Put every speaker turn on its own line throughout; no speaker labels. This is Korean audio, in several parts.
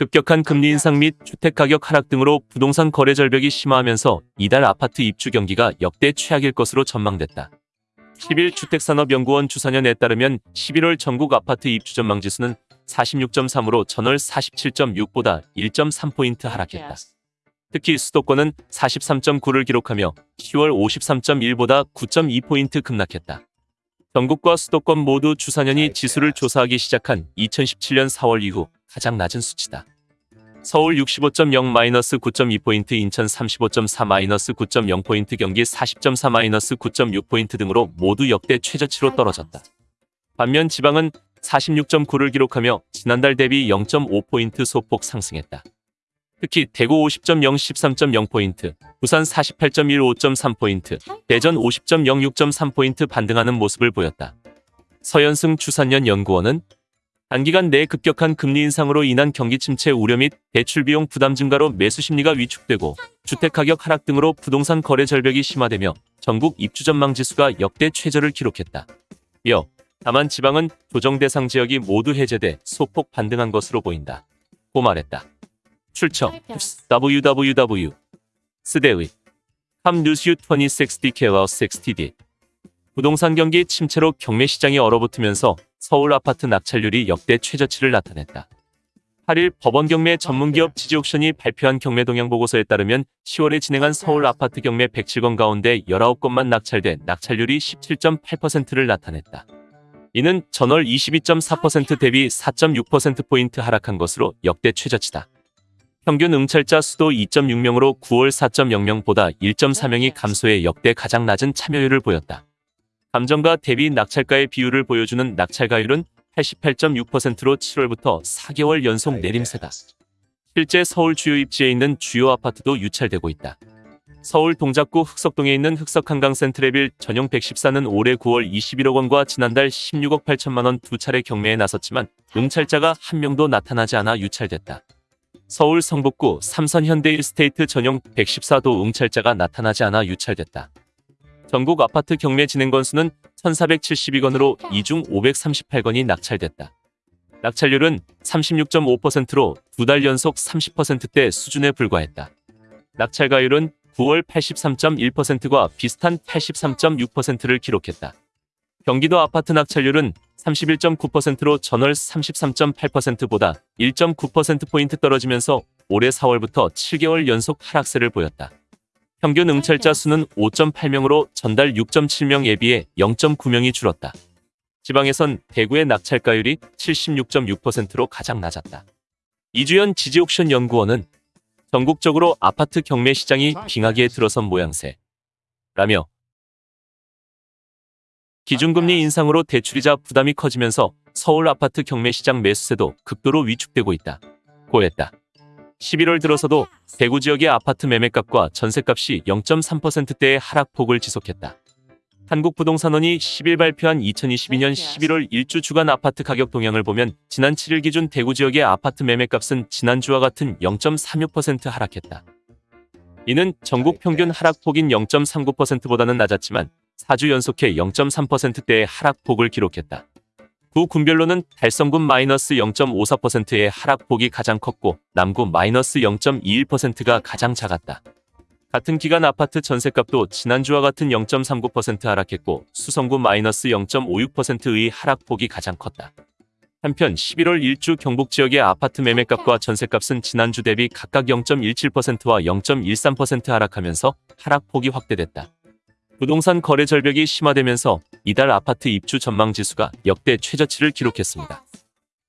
급격한 금리 인상 및 주택 가격 하락 등으로 부동산 거래 절벽이 심화하면서 이달 아파트 입주 경기가 역대 최악일 것으로 전망됐다. 10일 주택산업연구원 주사년에 따르면 11월 전국 아파트 입주 전망 지수는 46.3으로 전월 47.6보다 1.3포인트 하락했다. 특히 수도권은 43.9를 기록하며 10월 53.1보다 9.2포인트 급락했다. 전국과 수도권 모두 주사년이 지수를 조사하기 시작한 2017년 4월 이후 가장 낮은 수치다. 서울 65.0-9.2포인트, 인천 35.4-9.0포인트, 경기 40.4-9.6포인트 등으로 모두 역대 최저치로 떨어졌다. 반면 지방은 46.9를 기록하며 지난달 대비 0.5포인트 소폭 상승했다. 특히 대구 50.0 13.0포인트, 부산 48.1 5.3포인트, 대전 50.0 6.3포인트 반등하는 모습을 보였다. 서현승 추산년 연구원은 단기간 내 급격한 금리 인상으로 인한 경기 침체 우려 및 대출 비용 부담 증가로 매수 심리가 위축되고 주택 가격 하락 등으로 부동산 거래 절벽이 심화되며 전국 입주 전망 지수가 역대 최저를 기록했다. 이어 다만 지방은 조정 대상 지역이 모두 해제돼 소폭 반등한 것으로 보인다. 고 말했다. 출처 www 스대의 함뉴스 2060 60D 부동산 경기 침체로 경매 시장이 얼어붙으면서 서울 아파트 낙찰률이 역대 최저치를 나타냈다. 8일 법원 경매 전문기업 지지옥션이 발표한 경매 동향 보고서에 따르면 10월에 진행한 서울 아파트 경매 107건 가운데 19건만 낙찰돼 낙찰률이 17.8%를 나타냈다. 이는 전월 22.4% 대비 4.6%포인트 하락한 것으로 역대 최저치다. 평균 응찰자 수도 2.6명으로 9월 4.0명보다 1.4명이 감소해 역대 가장 낮은 참여율을 보였다. 감정가 대비 낙찰가의 비율을 보여주는 낙찰가율은 88.6%로 7월부터 4개월 연속 내림세다. 실제 서울 주요 입지에 있는 주요 아파트도 유찰되고 있다. 서울 동작구 흑석동에 있는 흑석한강 센트레빌 전용 114는 올해 9월 21억 원과 지난달 16억 8천만 원 두 차례 경매에 나섰지만 응찰자가 한 명도 나타나지 않아 유찰됐다. 서울 성북구 삼선 현대 일스테이트 전용 114도 응찰자가 나타나지 않아 유찰됐다. 전국 아파트 경매 진행 건수는 1,472건으로 이중 538건이 낙찰됐다. 낙찰률은 36.5%로 두 달 연속 30%대 수준에 불과했다. 낙찰가율은 9월 83.1%과 비슷한 83.6%를 기록했다. 경기도 아파트 낙찰률은 31.9%로 전월 33.8%보다 1.9%포인트 떨어지면서 올해 4월부터 7개월 연속 하락세를 보였다. 평균 응찰자 수는 5.8명으로 전달 6.7명에 비해 0.9명이 줄었다. 지방에선 대구의 낙찰가율이 76.6%로 가장 낮았다. 이주연 지지옥션 연구원은 전국적으로 아파트 경매 시장이 빙하기에 들어선 모양새. 라며 기준금리 인상으로 대출이자 부담이 커지면서 서울 아파트 경매 시장 매수세도 극도로 위축되고 있다. 고했다. 11월 들어서도 대구 지역의 아파트 매매값과 전세값이 0.3%대의 하락폭을 지속했다. 한국부동산원이 10일 발표한 2022년 11월 일주 주간 아파트 가격 동향을 보면 지난 7일 기준 대구 지역의 아파트 매매값은 지난주와 같은 0.36% 하락했다. 이는 전국 평균 하락폭인 0.39%보다는 낮았지만 4주 연속해 0.3%대의 하락폭을 기록했다. 구 군별로는 달성군 마이너스 0.54%의 하락폭이 가장 컸고 남구 마이너스 0.21%가 가장 작았다. 같은 기간 아파트 전세값도 지난주와 같은 0.39% 하락했고 수성구 마이너스 0.56%의 하락폭이 가장 컸다. 한편 11월 일주 경북 지역의 아파트 매매값과 전세값은 지난주 대비 각각 0.17%와 0.13% 하락하면서 하락폭이 확대됐다. 부동산 거래 절벽이 심화되면서 이달 아파트 입주 전망 지수가 역대 최저치를 기록했습니다.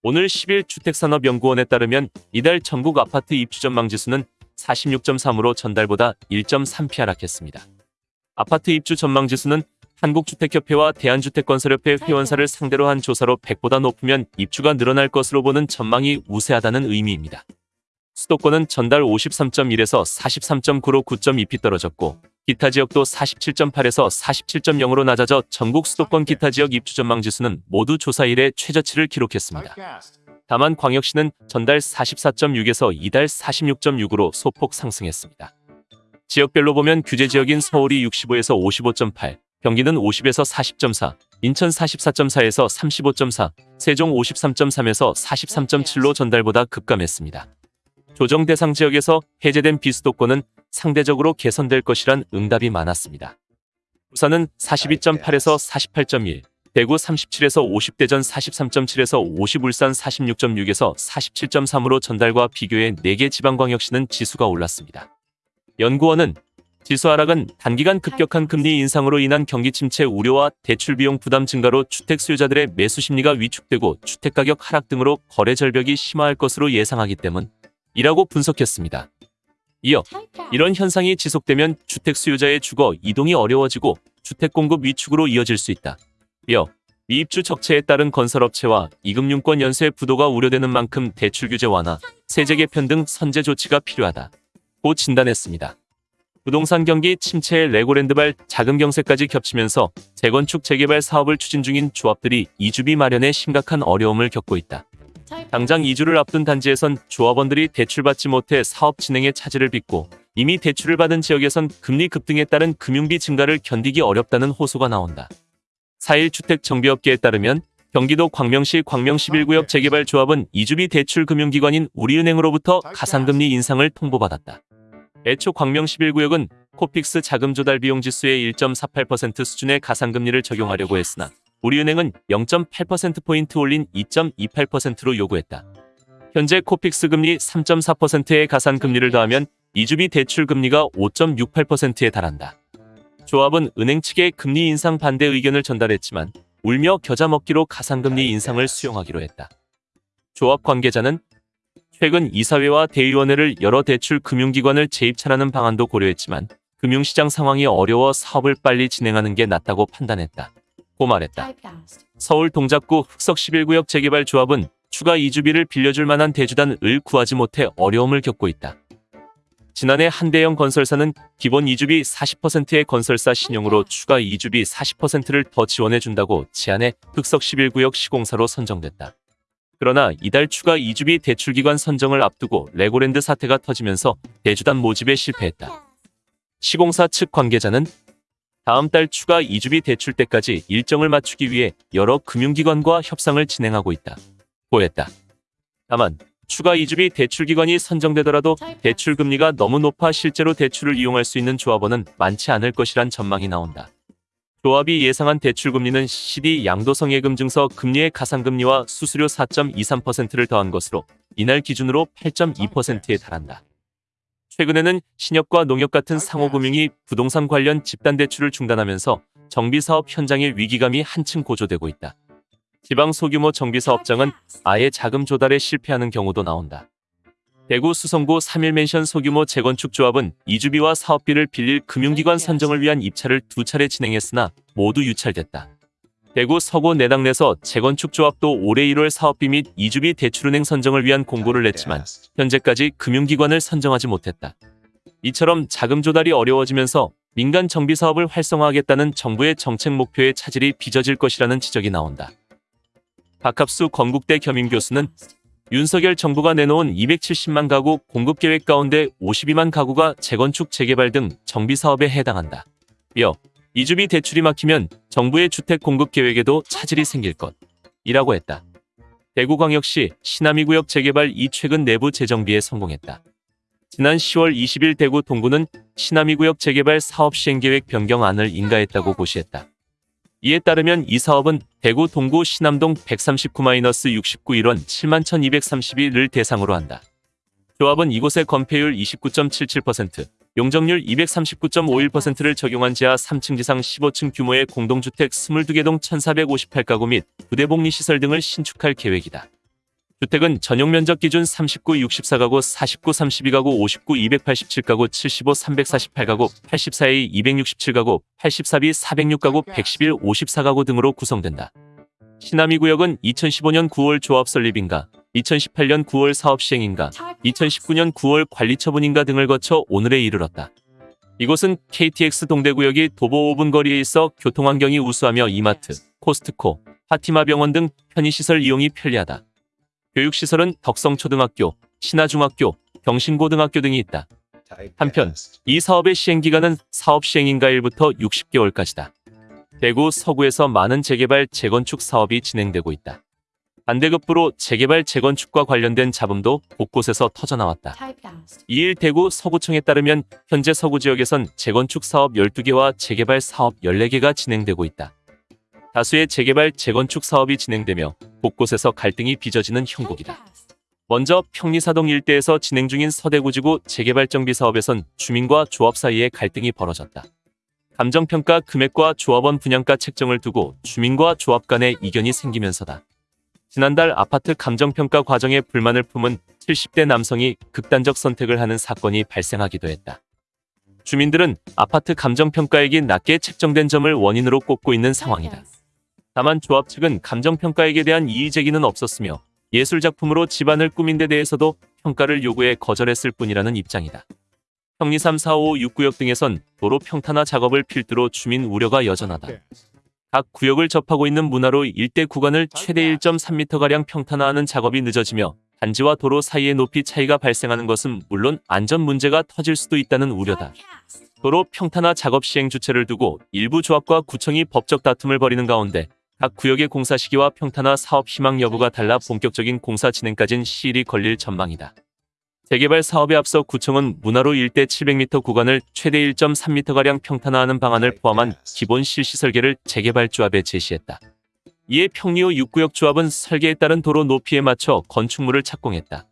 오늘 10일 주택산업연구원에 따르면 이달 전국 아파트 입주 전망 지수는 46.3으로 전달보다 1.3피 하락했습니다. 아파트 입주 전망 지수는 한국주택협회와 대한주택건설협회 회원사를 상대로 한 조사로 100보다 높으면 입주가 늘어날 것으로 보는 전망이 우세하다는 의미입니다. 수도권은 전달 53.1에서 43.9로 9.2피 떨어졌고 기타 지역도 47.8에서 47.0으로 낮아져 전국 수도권 기타 지역 입주 전망 지수는 모두 조사 이래 최저치를 기록했습니다. 다만 광역시는 전달 44.6에서 이달 46.6으로 소폭 상승했습니다. 지역별로 보면 규제 지역인 서울이 65에서 55.8, 경기는 50에서 40.4, 인천 44.4에서 35.4, 세종 53.3에서 43.7로 전달보다 급감했습니다. 조정 대상 지역에서 해제된 비수도권은 상대적으로 개선될 것이란 응답이 많았습니다. 부산은 42.8에서 48.1, 대구 37에서 50, 대전 43.7에서 50, 울산 46.6에서 47.3으로 전달과 비교해 4개 지방광역시는 지수가 올랐습니다. 연구원은 지수 하락은 단기간 급격한 금리 인상으로 인한 경기 침체 우려와 대출 비용 부담 증가로 주택 수요자들의 매수 심리가 위축되고 주택 가격 하락 등으로 거래 절벽이 심화할 것으로 예상하기 때문이라고 분석했습니다. 이어 이런 현상이 지속되면 주택 수요자의 주거 이동이 어려워지고 주택 공급 위축으로 이어질 수 있다. 이어 미입주 적체에 따른 건설업체와 이금융권 연쇄 부도가 우려되는 만큼 대출 규제 완화, 세제 개편 등 선제 조치가 필요하다 고 진단했습니다. 부동산 경기 침체에 레고랜드발 자금 경세까지 겹치면서 재건축 재개발 사업을 추진 중인 조합들이 이주비 마련에 심각한 어려움을 겪고 있다. 당장 이주를 앞둔 단지에선 조합원들이 대출받지 못해 사업 진행에 차질을 빚고 이미 대출을 받은 지역에선 금리 급등에 따른 금융비 증가를 견디기 어렵다는 호소가 나온다. 4일 주택정비업계에 따르면 경기도 광명시 광명 11구역 재개발 조합은 이주비 대출 금융기관인 우리은행으로부터 가산금리 인상을 통보받았다. 애초 광명 11구역은 코픽스 자금 조달 비용 지수의 1.48% 수준의 가산금리를 적용하려고 했으나 우리은행은 0.8%포인트 올린 2.28%로 요구했다. 현재 코픽스 금리 3.4%의 가산 금리를 더하면 이주비 대출 금리가 5.68%에 달한다. 조합은 은행 측에 금리 인상 반대 의견을 전달했지만 울며 겨자 먹기로 가상금리 인상을 수용하기로 했다. 조합 관계자는 최근 이사회와 대의원회를 여러 대출 금융기관을 재입찰하는 방안도 고려했지만 금융시장 상황이 어려워 사업을 빨리 진행하는 게 낫다고 판단했다. 고 말했다. 서울 동작구 흑석 11구역 재개발 조합은 추가 이주비를 빌려줄 만한 대주단을 구하지 못해 어려움을 겪고 있다. 지난해 한대형 건설사는 기본 이주비 40%의 건설사 신용으로 추가 이주비 40%를 더 지원해준다고 제안해 흑석 11구역 시공사로 선정됐다. 그러나 이달 추가 이주비 대출기관 선정을 앞두고 레고랜드 사태가 터지면서 대주단 모집에 실패했다. 시공사 측 관계자는 다음 달 추가 이주비 대출 때까지 일정을 맞추기 위해 여러 금융기관과 협상을 진행하고 있다. 고했다. 다만 추가 이주비 대출 기관이 선정되더라도 대출 금리가 너무 높아 실제로 대출을 이용할 수 있는 조합원은 많지 않을 것이란 전망이 나온다. 조합이 예상한 대출 금리는 CD 양도성 예금 증서 금리의 가상금리와 수수료 4.23%를 더한 것으로 이날 기준으로 8.2%에 달한다. 최근에는 신협과 농협 같은 상호금융이 부동산 관련 집단 대출을 중단하면서 정비사업 현장의 위기감이 한층 고조되고 있다. 지방 소규모 정비사업장은 아예 자금 조달에 실패하는 경우도 나온다. 대구 수성구 3일맨션 소규모 재건축 조합은 이주비와 사업비를 빌릴 금융기관 선정을 위한 입찰을 두 차례 진행했으나 모두 유찰됐다. 대구 서구 내당내서 재건축 조합도 올해 1월 사업비 및 이주비 대출은행 선정을 위한 공고를 냈지만 현재까지 금융기관을 선정하지 못했다. 이처럼 자금 조달이 어려워지면서 민간 정비 사업을 활성화하겠다는 정부의 정책 목표에 차질이 빚어질 것이라는 지적이 나온다. 박합수 건국대 겸임 교수는 윤석열 정부가 내놓은 270만 가구 공급 계획 가운데 52만 가구가 재건축 재개발 등 정비 사업에 해당한다. 이어 이주비 대출이 막히면 정부의 주택 공급 계획에도 차질이 생길 것 이라고 했다. 대구광역시 신남이구역 재개발 이 최근 내부 재정비에 성공했다. 지난 10월 20일 대구 동구는 신남이구역 재개발 사업 시행계획 변경안을 인가했다고 고시했다. 이에 따르면 이 사업은 대구 동구 신남동 139-69 1원 71,232를 대상으로 한다. 조합은 이곳의 건폐율 29.77%, 용적률 239.51%를 적용한 지하 3층 지상 15층 규모의 공동주택 22개 동 1,458가구 및 부대복리 시설 등을 신축할 계획이다. 주택은 전용 면적 기준 39, 64가구, 49, 32가구, 59, 287가구, 75, 348가구, 84A, 267가구, 84B, 406가구, 111, 54가구 등으로 구성된다. 시남이 구역은 2015년 9월 조합 설립인가, 2018년 9월 사업 시행인가, 2019년 9월 관리 처분인가 등을 거쳐 오늘에 이르렀다. 이곳은 KTX 동대구역이 도보 5분 거리에 있어 교통환경이 우수하며 이마트, 코스트코, 파티마 병원 등 편의시설 이용이 편리하다. 교육시설은 덕성초등학교, 신하중학교, 경신고등학교 등이 있다. 한편 이 사업의 시행기간은 사업 시행인가일부터 60개월까지다. 대구 서구에서 많은 재개발, 재건축 사업이 진행되고 있다. 반대급부로 재개발 재건축과 관련된 잡음도 곳곳에서 터져나왔다. 2일 대구 서구청에 따르면 현재 서구 지역에선 재건축 사업 12개와 재개발 사업 14개가 진행되고 있다. 다수의 재개발 재건축 사업이 진행되며 곳곳에서 갈등이 빚어지는 형국이다. 먼저 평리사동 일대에서 진행 중인 서대구지구 재개발 정비 사업에선 주민과 조합 사이에 갈등이 벌어졌다. 감정평가 금액과 조합원 분양가 책정을 두고 주민과 조합 간의 이견이 생기면서다. 지난달 아파트 감정평가 과정에 불만을 품은 70대 남성이 극단적 선택을 하는 사건이 발생하기도 했다. 주민들은 아파트 감정평가액이 낮게 책정된 점을 원인으로 꼽고 있는 상황이다. 다만 조합 측은 감정평가액에 대한 이의 제기는 없었으며 예술작품으로 집안을 꾸민 데 대해서도 평가를 요구해 거절했을 뿐이라는 입장이다. 평리 3, 4, 5, 6구역 등에선 도로 평탄화 작업을 필두로 주민 우려가 여전하다. 각 구역을 접하고 있는 문화로 일대 구간을 최대 1.3m가량 평탄화하는 작업이 늦어지며 단지와 도로 사이의 높이 차이가 발생하는 것은 물론 안전 문제가 터질 수도 있다는 우려다. 도로 평탄화 작업 시행 주체를 두고 일부 조합과 구청이 법적 다툼을 벌이는 가운데 각 구역의 공사 시기와 평탄화 사업 희망 여부가 달라 본격적인 공사 진행까진 시일이 걸릴 전망이다. 재개발 사업에 앞서 구청은 문화로 일대 700m 구간을 최대 1.3m가량 평탄화하는 방안을 포함한 기본 실시 설계를 재개발 조합에 제시했다. 이에 평리호 6구역 조합은 설계에 따른 도로 높이에 맞춰 건축물을 착공했다.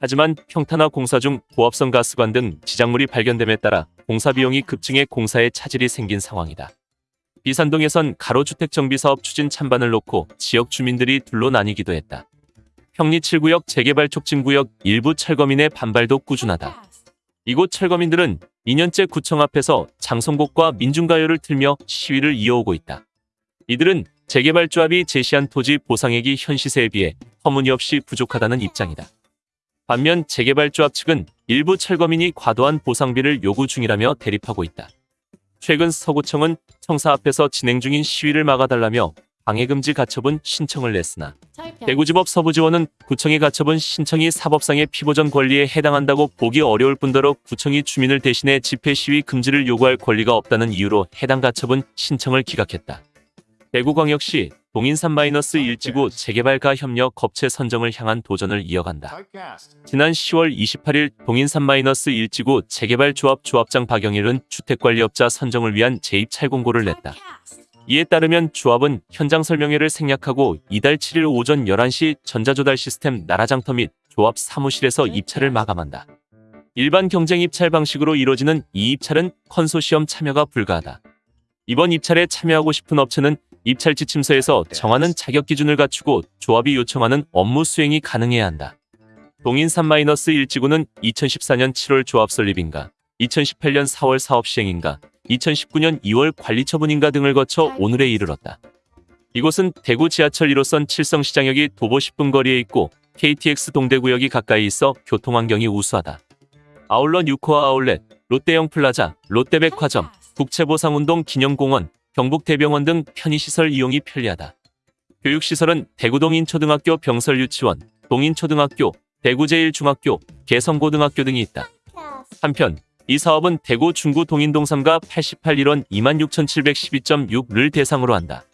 하지만 평탄화 공사 중 고압성 가스관 등 지작물이 발견됨에 따라 공사 비용이 급증해 공사에 차질이 생긴 상황이다. 비산동에선 가로주택 정비 사업 추진 찬반을 놓고 지역 주민들이 둘로 나뉘기도 했다. 평리 7구역 재개발 촉진구역 일부 철거민의 반발도 꾸준하다. 이곳 철거민들은 2년째 구청 앞에서 장송곡과 민중가요를 틀며 시위를 이어오고 있다. 이들은 재개발 조합이 제시한 토지 보상액이 현 시세에 비해 터무니없이 부족하다는 입장이다. 반면 재개발 조합 측은 일부 철거민이 과도한 보상비를 요구 중이라며 대립하고 있다. 최근 서구청은 청사 앞에서 진행 중인 시위를 막아달라며 방해금지 가처분 신청을 냈으나. 대구지법 서부지원은 구청의 가처분 신청이 사법상의 피보전 권리에 해당한다고 보기 어려울 뿐더러 구청이 주민을 대신해 집회 시위 금지를 요구할 권리가 없다는 이유로 해당 가처분 신청을 기각했다. 대구광역시 동인3-1지구 재개발가 협력 겁체 선정을 향한 도전을 이어간다. 지난 10월 28일 동인3-1지구 재개발 조합 조합장 박영일은 주택관리업자 선정을 위한 재입찰 공고를 냈다. 이에 따르면 조합은 현장 설명회를 생략하고 이달 7일 오전 11시 전자조달 시스템 나라장터 및 조합 사무실에서 입찰을 마감한다. 일반 경쟁 입찰 방식으로 이뤄지는 이 입찰은 컨소시엄 참여가 불가하다. 이번 입찰에 참여하고 싶은 업체는 입찰 지침서에서 정하는 자격 기준을 갖추고 조합이 요청하는 업무 수행이 가능해야 한다. 동인 3-1지구는 2014년 7월 조합 설립인가, 2018년 4월 사업 시행인가, 2019년 2월 관리 처분인가 등을 거쳐 오늘에 이르렀다. 이곳은 대구 지하철 1호선 칠성시장역이 도보 10분 거리에 있고 KTX 동대구역이 가까이 있어 교통 환경이 우수하다. 아울러 뉴코아 아울렛, 롯데영플라자, 롯데백화점, 국채보상운동 기념공원, 경북대병원 등 편의시설 이용이 편리하다. 교육시설은 대구동인초등학교 병설유치원, 동인초등학교, 대구제일중학교, 개성고등학교 등이 있다. 한편 이 사업은 대구 중구 동인동삼가 88일원 26,712.6를 대상으로 한다.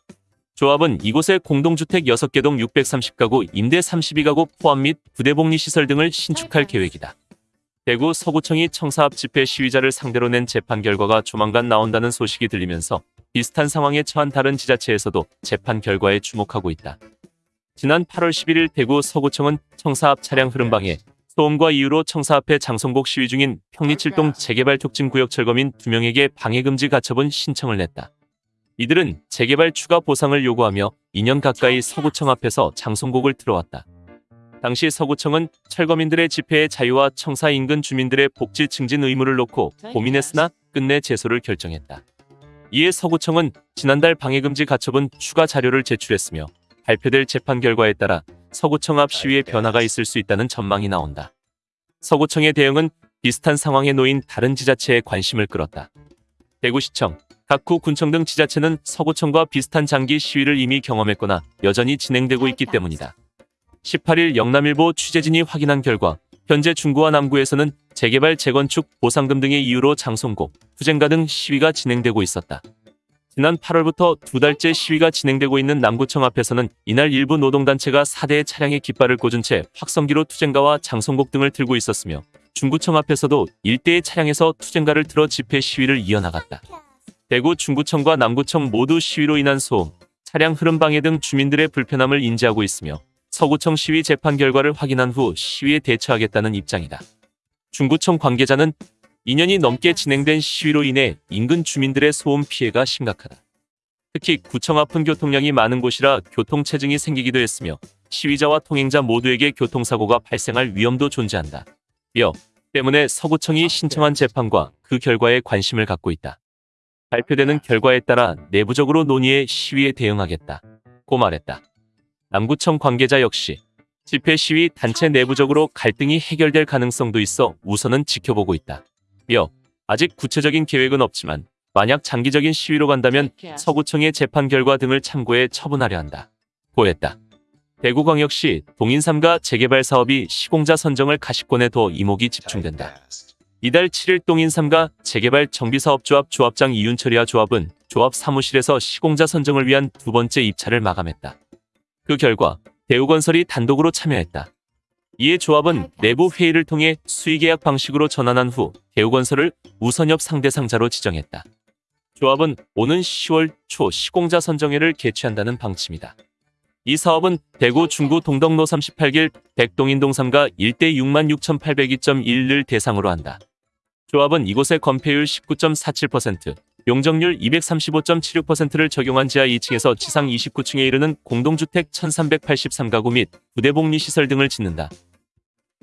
조합은 이곳에 공동주택 6개 동 630가구, 임대 32가구 포함 및 부대복리시설 등을 신축할 계획이다. 대구 서구청이 청사 앞 집회 시위자를 상대로 낸 재판 결과가 조만간 나온다는 소식이 들리면서 비슷한 상황에 처한 다른 지자체에서도 재판 결과에 주목하고 있다. 지난 8월 11일 대구 서구청은 청사 앞 차량 흐름방해 소음과 이유로 청사 앞에 장송곡 시위 중인 평리칠동 재개발 촉진 구역 철거민 2명에게 방해금지 가처분 신청을 냈다. 이들은 재개발 추가 보상을 요구하며 2년 가까이 서구청 앞에서 장송곡을 틀어왔다. 당시 서구청은 철거민들의 집회의 자유와 청사 인근 주민들의 복지 증진 의무를 놓고 고민했으나 끝내 제소를 결정했다. 이에 서구청은 지난달 방해금지 가처분 추가 자료를 제출했으며 발표될 재판 결과에 따라 서구청 앞 시위에 변화가 있을 수 있다는 전망이 나온다. 서구청의 대응은 비슷한 상황에 놓인 다른 지자체에 관심을 끌었다. 대구시청, 각구 군청 등 지자체는 서구청과 비슷한 장기 시위를 이미 경험했거나 여전히 진행되고 있기 때문이다. 18일 영남일보 취재진이 확인한 결과 현재 중구와 남구에서는 재개발, 재건축, 보상금 등의 이유로 장송곡, 투쟁가 등 시위가 진행되고 있었다. 지난 8월부터 두 달째 시위가 진행되고 있는 남구청 앞에서는 이날 일부 노동단체가 4대의 차량에 깃발을 꽂은 채 확성기로 투쟁가와 장송곡 등을 들고 있었으며 중구청 앞에서도 일대의 차량에서 투쟁가를 틀어 집회 시위를 이어나갔다. 대구 중구청과 남구청 모두 시위로 인한 소음, 차량 흐름 방해 등 주민들의 불편함을 인지하고 있으며 서구청 시위 재판 결과를 확인한 후 시위에 대처하겠다는 입장이다. 중구청 관계자는 2년이 넘게 진행된 시위로 인해 인근 주민들의 소음 피해가 심각하다. 특히 구청 앞은 교통량이 많은 곳이라 교통체증이 생기기도 했으며 시위자와 통행자 모두에게 교통사고가 발생할 위험도 존재한다. 며 때문에 서구청이 신청한 재판과 그 결과에 관심을 갖고 있다. 발표되는 결과에 따라 내부적으로 논의해 시위에 대응하겠다. 고 말했다. 남구청 관계자 역시 집회 시위 단체 내부적으로 갈등이 해결될 가능성도 있어 우선은 지켜보고 있다. 며 아직 구체적인 계획은 없지만 만약 장기적인 시위로 간다면 서구청의 재판 결과 등을 참고해 처분하려 한다. 고했다. 대구광역시 동인삼가 재개발 사업이 시공자 선정을 가시권에 더 이목이 집중된다. 이달 7일 동인삼가 재개발 정비사업조합 조합장 이윤철이와 조합은 조합 사무실에서 시공자 선정을 위한 두 번째 입찰을 마감했다. 그 결과 대우건설이 단독으로 참여했다. 이에 조합은 내부 회의를 통해 수의계약 방식으로 전환한 후 대우건설을 우선협 상대상자로 지정했다. 조합은 오는 10월 초 시공자 선정회를 개최한다는 방침이다. 이 사업은 대구 중구 동덕로 38길 백동인동 3가 일대 66,802.1을 대상으로 한다. 조합은 이곳의 건폐율 19.47%, 용적률 235.76%를 적용한 지하 2층에서 지상 29층에 이르는 공동주택 1383가구 및 부대복리 시설 등을 짓는다.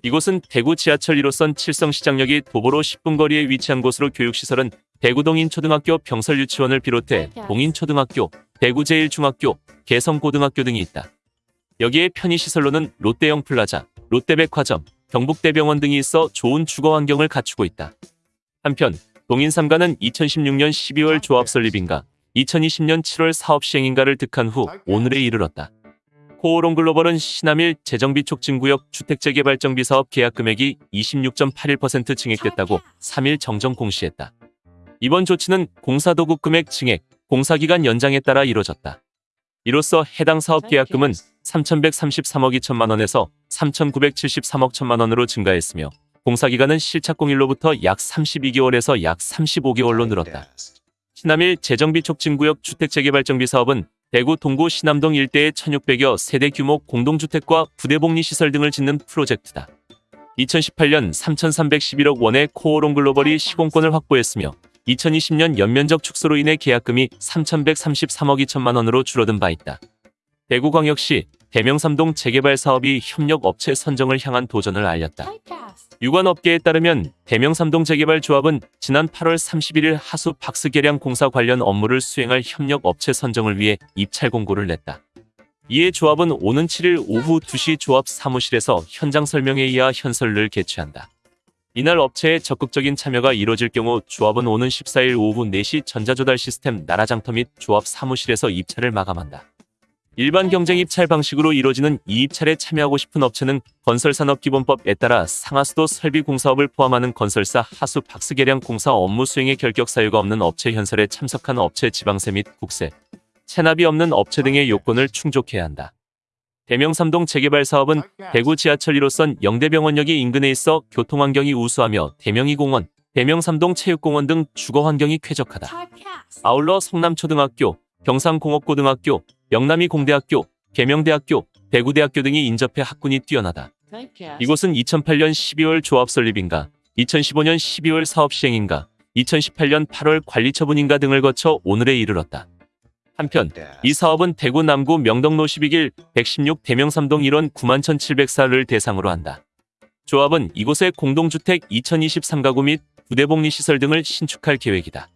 이곳은 대구 지하철 1호선 칠성시장역이 도보로 10분 거리에 위치한 곳으로 교육시설은 대구동인초등학교 병설유치원을 비롯해 동인초등학교, 대구제일중학교, 개성고등학교 등이 있다. 여기에 편의시설로는 롯데영플라자, 롯데백화점, 경북대병원 등이 있어 좋은 주거 환경을 갖추고 있다. 한편 동인3가는 2016년 12월 조합 설립인가 2020년 7월 사업 시행인가를 득한 후 오늘에 이르렀다. 코오롱 글로벌은 신남일 재정비 촉진구역 주택재개발정비 사업 계약 금액이 26.81% 증액됐다고 3일 정정 공시했다. 이번 조치는 공사도급 금액 증액, 공사기간 연장에 따라 이뤄졌다. 이로써 해당 사업 계약금은 3,133억 2천만 원에서 3,973억 1천만 원으로 증가했으며 공사기간은 실착공일로부터 약 32개월에서 약 35개월로 늘었다. 신남일 재정비 촉진구역 주택재개발정비 사업은 대구 동구 신남동 일대의 1,600여 세대 규모 공동주택과 부대복리 시설 등을 짓는 프로젝트다. 2018년 3,311억 원의 코오롱 글로벌이 시공권을 확보했으며 2020년 연면적 축소로 인해 계약금이 3,133억 2천만 원으로 줄어든 바 있다. 대구광역시 대명삼동 재개발 사업이 협력 업체 선정을 향한 도전을 알렸다. 유관업계에 따르면 대명삼동 재개발 조합은 지난 8월 31일 하수 박스 개량 공사 관련 업무를 수행할 협력 업체 선정을 위해 입찰 공고를 냈다. 이에 조합은 오는 7일 오후 2시 조합 사무실에서 현장 설명회의와 현설을 개최한다. 이날 업체의 적극적인 참여가 이뤄질 경우 조합은 오는 14일 오후 4시 전자조달 시스템 나라장터 및 조합 사무실에서 입찰을 마감한다. 일반 경쟁 입찰 방식으로 이뤄지는 이 입찰에 참여하고 싶은 업체는 건설산업기본법에 따라 상하수도 설비 공사업을 포함하는 건설사 하수 박스 개량 공사 업무 수행에 결격 사유가 없는 업체 현설에 참석한 업체 지방세 및 국세, 체납이 없는 업체 등의 요건을 충족해야 한다. 대명삼동 재개발 사업은 대구 지하철 1호선 영대병원역이 인근에 있어 교통환경이 우수하며 대명이공원, 대명삼동 체육공원 등 주거 환경이 쾌적하다. 아울러 성남초등학교, 경상공업고등학교, 영남이 공대학교, 계명대학교, 대구대학교 등이 인접해 학군이 뛰어나다. 이곳은 2008년 12월 조합 설립인가, 2015년 12월 사업 시행인가, 2018년 8월 관리 처분인가 등을 거쳐 오늘에 이르렀다. 한편 이 사업은 대구 남구 명덕로 12길 116 대명삼동 1원 91,704를 대상으로 한다. 조합은 이곳에 공동주택 2023가구 및 부대복리 시설 등을 신축할 계획이다.